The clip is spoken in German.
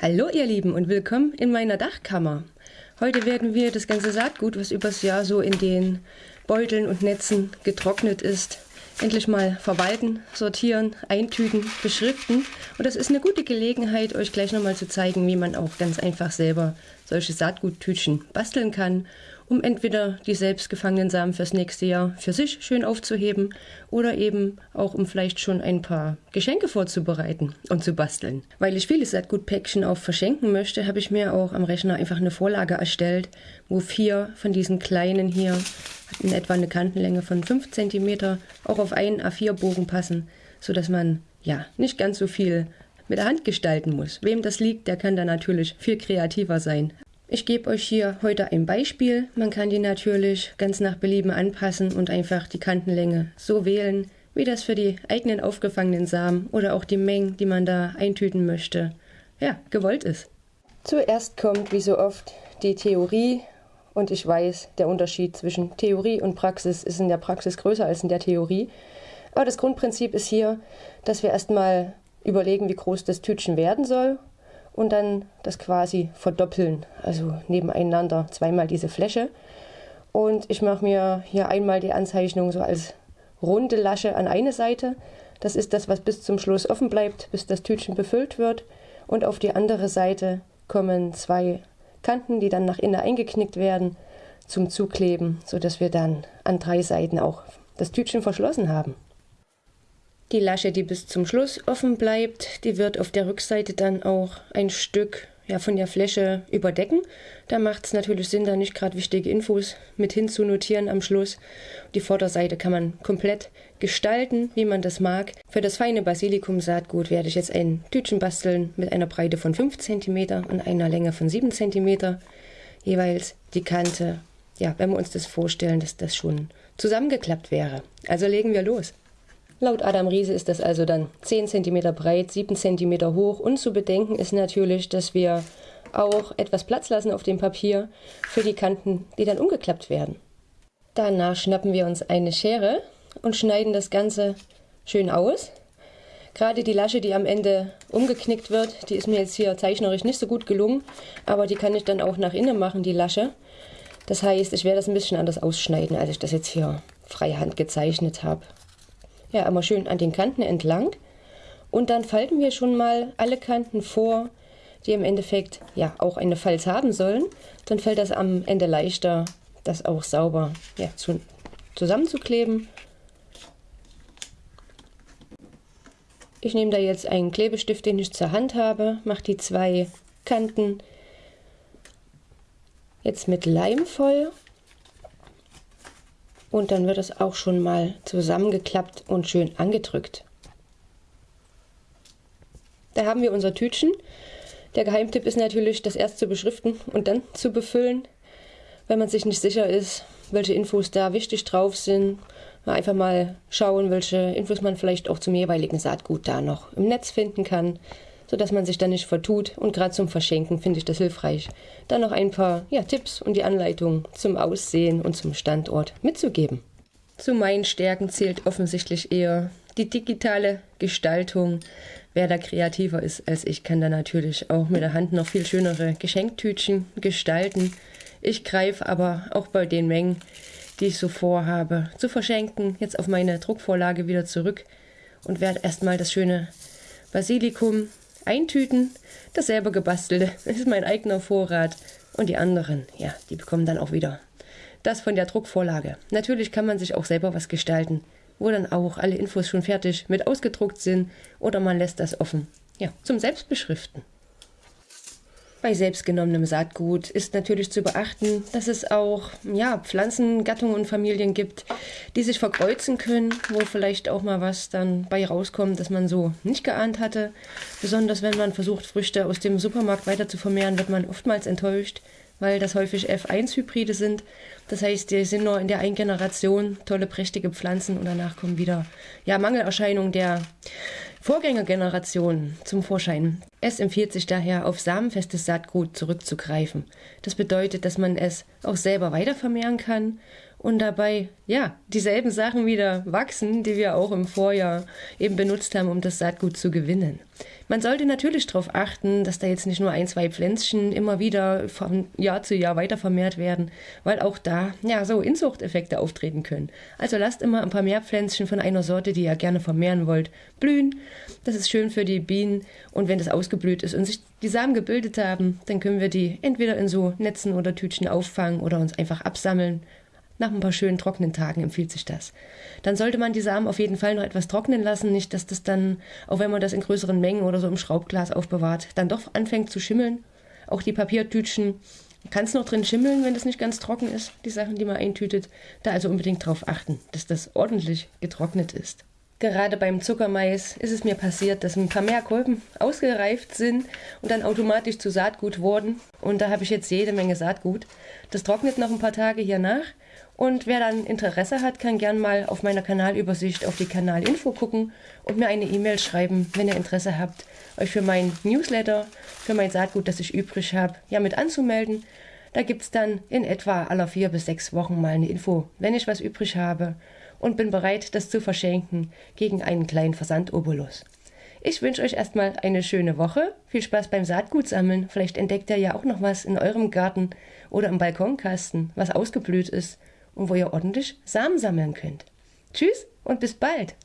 Hallo ihr Lieben und willkommen in meiner Dachkammer. Heute werden wir das ganze Saatgut, was übers Jahr so in den Beuteln und Netzen getrocknet ist, endlich mal verwalten, sortieren, eintüten, beschriften. Und das ist eine gute Gelegenheit, euch gleich nochmal zu zeigen, wie man auch ganz einfach selber solche Saatguttütchen basteln kann um entweder die selbst gefangenen Samen fürs nächste Jahr für sich schön aufzuheben oder eben auch um vielleicht schon ein paar Geschenke vorzubereiten und zu basteln. Weil ich viele Saatgutpäckchen auch verschenken möchte, habe ich mir auch am Rechner einfach eine Vorlage erstellt, wo vier von diesen kleinen hier in etwa eine Kantenlänge von 5 cm auch auf einen A4-Bogen passen, sodass man ja nicht ganz so viel mit der Hand gestalten muss. Wem das liegt, der kann da natürlich viel kreativer sein. Ich gebe euch hier heute ein Beispiel. Man kann die natürlich ganz nach Belieben anpassen und einfach die Kantenlänge so wählen, wie das für die eigenen aufgefangenen Samen oder auch die Mengen, die man da eintüten möchte, ja, gewollt ist. Zuerst kommt, wie so oft, die Theorie und ich weiß, der Unterschied zwischen Theorie und Praxis ist in der Praxis größer als in der Theorie. Aber das Grundprinzip ist hier, dass wir erstmal überlegen, wie groß das Tütchen werden soll und dann das quasi verdoppeln, also nebeneinander zweimal diese Fläche. Und ich mache mir hier einmal die Anzeichnung so als runde Lasche an eine Seite. Das ist das, was bis zum Schluss offen bleibt, bis das Tütchen befüllt wird. Und auf die andere Seite kommen zwei Kanten, die dann nach innen eingeknickt werden, zum Zukleben, sodass wir dann an drei Seiten auch das Tütchen verschlossen haben. Die Lasche, die bis zum Schluss offen bleibt, die wird auf der Rückseite dann auch ein Stück ja, von der Fläche überdecken. Da macht es natürlich Sinn, da nicht gerade wichtige Infos mit hinzunotieren am Schluss. Die Vorderseite kann man komplett gestalten, wie man das mag. Für das feine Basilikum-Saatgut werde ich jetzt ein Tütchen basteln mit einer Breite von 5 cm und einer Länge von 7 cm. Jeweils die Kante, ja, wenn wir uns das vorstellen, dass das schon zusammengeklappt wäre. Also legen wir los. Laut Adam Riese ist das also dann 10 cm breit, 7 cm hoch und zu bedenken ist natürlich, dass wir auch etwas Platz lassen auf dem Papier für die Kanten, die dann umgeklappt werden. Danach schnappen wir uns eine Schere und schneiden das Ganze schön aus. Gerade die Lasche, die am Ende umgeknickt wird, die ist mir jetzt hier zeichnerisch nicht so gut gelungen, aber die kann ich dann auch nach innen machen, die Lasche. Das heißt, ich werde das ein bisschen anders ausschneiden, als ich das jetzt hier freihand gezeichnet habe ja immer schön an den Kanten entlang. Und dann falten wir schon mal alle Kanten vor, die im Endeffekt ja auch eine Falz haben sollen. Dann fällt das am Ende leichter, das auch sauber ja, zu, zusammenzukleben. Ich nehme da jetzt einen Klebestift, den ich zur Hand habe, mache die zwei Kanten jetzt mit Leim voll und dann wird es auch schon mal zusammengeklappt und schön angedrückt. Da haben wir unser Tütchen. Der Geheimtipp ist natürlich, das erst zu beschriften und dann zu befüllen. Wenn man sich nicht sicher ist, welche Infos da wichtig drauf sind, einfach mal schauen, welche Infos man vielleicht auch zum jeweiligen Saatgut da noch im Netz finden kann sodass man sich dann nicht vertut. Und gerade zum Verschenken finde ich das hilfreich, dann noch ein paar ja, Tipps und die Anleitung zum Aussehen und zum Standort mitzugeben. Zu meinen Stärken zählt offensichtlich eher die digitale Gestaltung. Wer da kreativer ist als ich, kann da natürlich auch mit der Hand noch viel schönere Geschenktütchen gestalten. Ich greife aber auch bei den Mengen, die ich so vorhabe, zu verschenken, jetzt auf meine Druckvorlage wieder zurück und werde erstmal das schöne Basilikum eintüten. Das selber gebastelte ist mein eigener Vorrat. Und die anderen, ja, die bekommen dann auch wieder das von der Druckvorlage. Natürlich kann man sich auch selber was gestalten, wo dann auch alle Infos schon fertig mit ausgedruckt sind oder man lässt das offen. Ja, zum Selbstbeschriften. Bei selbstgenommenem Saatgut ist natürlich zu beachten, dass es auch ja, Pflanzengattungen und Familien gibt, die sich verkreuzen können, wo vielleicht auch mal was dann bei rauskommt, das man so nicht geahnt hatte. Besonders wenn man versucht, Früchte aus dem Supermarkt weiter zu vermehren, wird man oftmals enttäuscht, weil das häufig F1-Hybride sind. Das heißt, die sind nur in der einen Generation tolle, prächtige Pflanzen und danach kommen wieder ja, Mangelerscheinungen der Vorgängergeneration zum Vorschein. Es empfiehlt sich daher, auf samenfestes Saatgut zurückzugreifen. Das bedeutet, dass man es auch selber weitervermehren kann und dabei, ja, dieselben Sachen wieder wachsen, die wir auch im Vorjahr eben benutzt haben, um das Saatgut zu gewinnen. Man sollte natürlich darauf achten, dass da jetzt nicht nur ein, zwei Pflänzchen immer wieder von Jahr zu Jahr weiter vermehrt werden, weil auch da ja so Inzuchteffekte auftreten können. Also lasst immer ein paar mehr Pflänzchen von einer Sorte, die ihr gerne vermehren wollt, blühen. Das ist schön für die Bienen und wenn das ausgeblüht ist und sich die Samen gebildet haben, dann können wir die entweder in so Netzen oder Tütchen auffangen oder uns einfach absammeln nach ein paar schönen trockenen Tagen empfiehlt sich das. Dann sollte man die Samen auf jeden Fall noch etwas trocknen lassen, nicht dass das dann, auch wenn man das in größeren Mengen oder so im Schraubglas aufbewahrt, dann doch anfängt zu schimmeln. Auch die Papiertütchen kann es noch drin schimmeln, wenn das nicht ganz trocken ist, die Sachen, die man eintütet. Da also unbedingt darauf achten, dass das ordentlich getrocknet ist. Gerade beim Zuckermais ist es mir passiert, dass ein paar mehr Kolben ausgereift sind und dann automatisch zu Saatgut wurden. Und da habe ich jetzt jede Menge Saatgut. Das trocknet noch ein paar Tage hier nach und wer dann Interesse hat, kann gern mal auf meiner Kanalübersicht auf die Kanalinfo gucken und mir eine E-Mail schreiben, wenn ihr Interesse habt, euch für mein Newsletter, für mein Saatgut, das ich übrig habe, ja mit anzumelden. Da gibt es dann in etwa aller vier bis sechs Wochen mal eine Info, wenn ich was übrig habe und bin bereit, das zu verschenken gegen einen kleinen Versandobolus. Ich wünsche euch erstmal eine schöne Woche. Viel Spaß beim Saatgut sammeln. Vielleicht entdeckt ihr ja auch noch was in eurem Garten oder im Balkonkasten, was ausgeblüht ist und wo ihr ordentlich Samen sammeln könnt. Tschüss und bis bald!